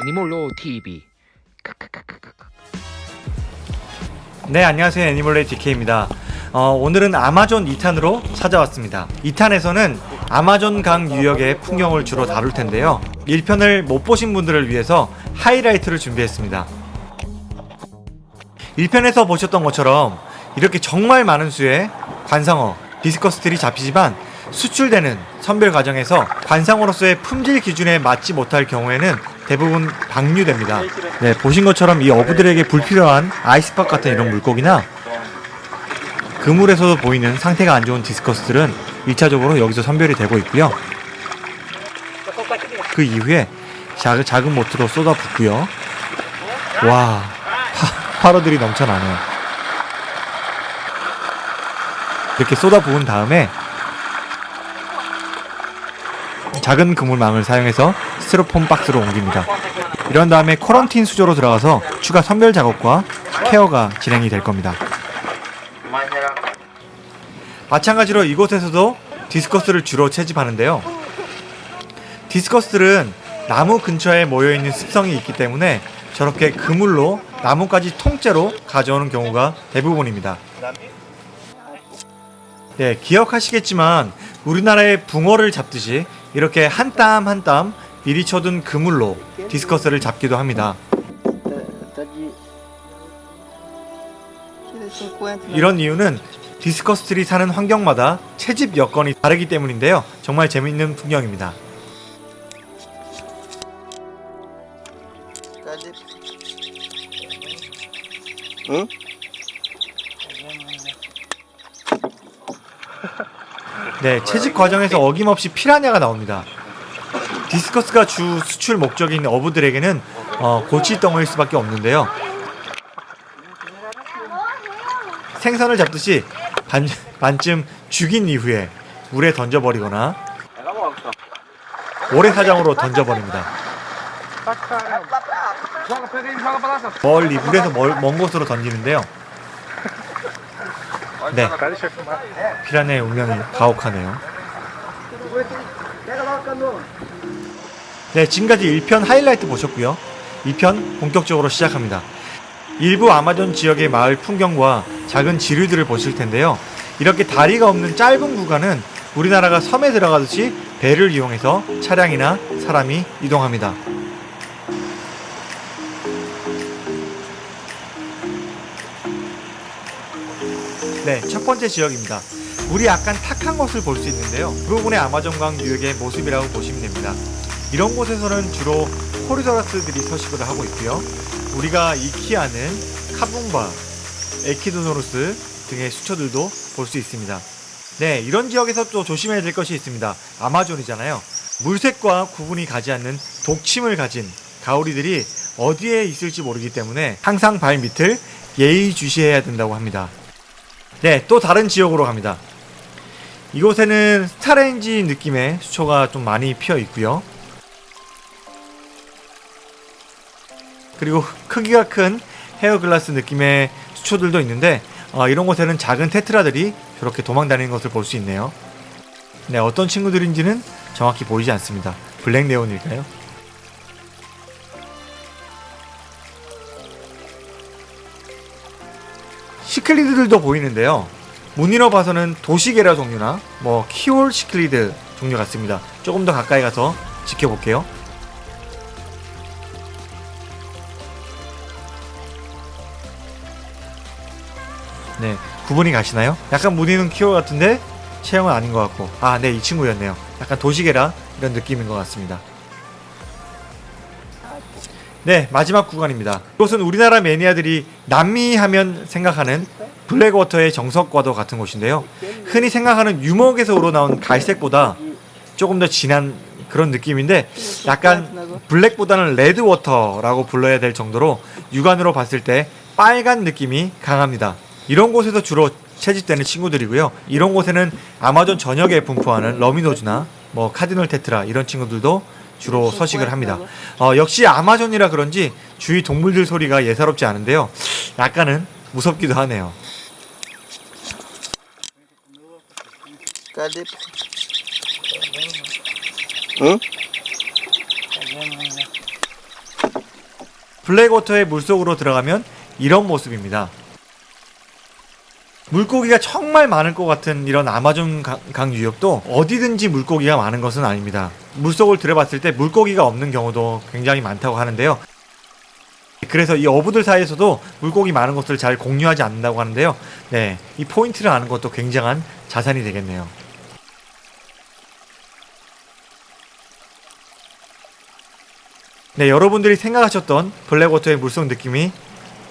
애니몰로 TV 네 안녕하세요. 애니멀레이 DK입니다. 어, 오늘은 아마존 2탄으로 찾아왔습니다. 2탄에서는 아마존 강 유역의 풍경을 주로 다룰 텐데요 1편을 못 보신 분들을 위해서 하이라이트를 준비했습니다 1편에서 보셨던 것처럼 이렇게 정말 많은 수의 관상어 디스커스들이 잡히지만 수출되는 선별 과정에서 관상어로서의 품질 기준에 맞지 못할 경우에는 대부분 방류됩니다. 네, 보신 것처럼 이 어부들에게 불필요한 아이스박 같은 이런 물고기나 그물에서도 보이는 상태가 안 좋은 디스커스들은 1차적으로 여기서 선별이 되고 있고요. 그 이후에 작은, 작은 모트로 쏟아붓고요. 와, 화, 화로들이 넘쳐나네요. 이렇게 쏟아부은 다음에 작은 그물망을 사용해서 스티로폼 박스로 옮깁니다. 이런 다음에 쿼런틴 수조로 들어가서 추가 선별 작업과 케어가 진행이 될 겁니다. 마찬가지로 이곳에서도 디스커스를 주로 채집하는데요. 디스커스들은 나무 근처에 모여있는 습성이 있기 때문에 저렇게 그물로 나무까지 통째로 가져오는 경우가 대부분입니다. 네, 기억하시겠지만 우리나라의 붕어를 잡듯이 이렇게 한 땀 한 땀 미리 쳐둔 그물로 디스커스를 잡기도 합니다. 이런 이유는 디스커스들이 사는 환경마다 채집 여건이 다르기 때문인데요. 정말 재밌는 풍경입니다. 응? 네, 채집 과정에서 어김없이 피라냐가 나옵니다. 디스커스가 주 수출 목적인 어부들에게는 어, 골칫덩어리일 수밖에 없는데요. 생선을 잡듯이 반, 반쯤 죽인 이후에 물에 던져버리거나 모래사장으로 던져버립니다. 멀리 물에서 멀, 먼 곳으로 던지는데요. 네, 피라냐의 운명이 가혹하네요. 네, 지금까지 1편 하이라이트 보셨고요. 2편 본격적으로 시작합니다. 일부 아마존 지역의 마을 풍경과 작은 지류들을 보실 텐데요. 이렇게 다리가 없는 짧은 구간은 우리나라가 섬에 들어가듯이 배를 이용해서 차량이나 사람이 이동합니다. 네, 첫 번째 지역입니다. 물이 약간 탁한 곳을 볼 수 있는데요. 그 부분의 아마존강 유역의 모습이라고 보시면 됩니다. 이런 곳에서는 주로 코리도라스들이 서식을 하고 있고요. 우리가 익히 아는 카붕바, 에키도노루스 등의 수초들도 볼 수 있습니다. 네, 이런 지역에서 또 조심해야 될 것이 있습니다. 아마존이잖아요. 물색과 구분이 가지 않는 독침을 가진 가오리들이 어디에 있을지 모르기 때문에 항상 발 밑을 예의주시해야 된다고 합니다. 네, 또 다른 지역으로 갑니다. 이곳에는 스타레인지 느낌의 수초가 좀 많이 피어 있고요. 그리고 크기가 큰 hairgrass 느낌의 수초들도 있는데 어, 이런 곳에는 작은 tetra들이 저렇게 도망다니는 것을 볼 수 있네요. 네, 어떤 친구들인지는 정확히 보이지 않습니다. black neon일까요? 시클리드들도 보이는데요. 무늬로 봐서는 도시게라 종류나 뭐 키올 시클리드 종류 같습니다. 조금 더 가까이 가서 지켜볼게요. 네, 구분이 가시나요? 약간 무늬는 키올 같은데 체형은 아닌 것 같고 아, 네, 이 친구였네요. 약간 도시게라 이런 느낌인 것 같습니다. 네, 마지막 구간입니다. 이곳은 우리나라 매니아들이 남미 하면 생각하는 blackwater의 정석과도 같은 곳인데요. 흔히 생각하는 유목에서 우러나온 갈색보다 조금 더 진한 그런 느낌인데 약간 black보다는 red water라고 불러야 될 정도로 육안으로 봤을 때 빨간 느낌이 강합니다. 이런 곳에서 주로 채집되는 친구들이고요. 이런 곳에는 아마존 전역에 분포하는 rummy nose나 뭐 카디놀 테트라 이런 친구들도 주로 서식을 합니다. 어, 역시 아마존이라 그런지 주위 동물들 소리가 예사롭지 않은데요. 약간은 무섭기도 하네요. 블랙워터의 물속으로 들어가면 이런 모습입니다. 물고기가 정말 많을 것 같은 이런 아마존 강, 강 유역도 어디든지 물고기가 많은 것은 아닙니다. 물속을 들어봤을 때 물고기가 없는 경우도 굉장히 많다고 하는데요. 그래서 이 어부들 사이에서도 물고기 많은 것을 잘 공유하지 않는다고 하는데요. 네, 이 포인트를 아는 것도 굉장한 자산이 되겠네요. 네, 여러분들이 생각하셨던 블랙워터의 물속 느낌이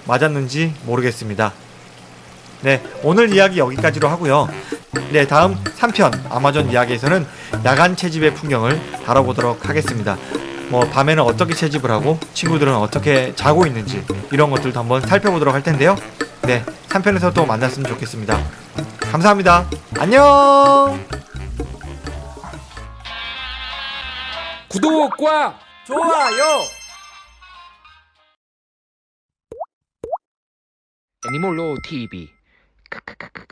맞았는지 모르겠습니다. 네, 오늘 이야기 여기까지로 하고요. 네, 다음 3편 아마존 이야기에서는 야간 채집의 풍경을 다뤄보도록 하겠습니다. 뭐 밤에는 어떻게 채집을 하고 친구들은 어떻게 자고 있는지 이런 것들도 한번 살펴보도록 할 텐데요. 네, 3편에서 또 만났으면 좋겠습니다. 감사합니다. 안녕. 구독과 좋아요. 애니몰로 TV. 크크크크크.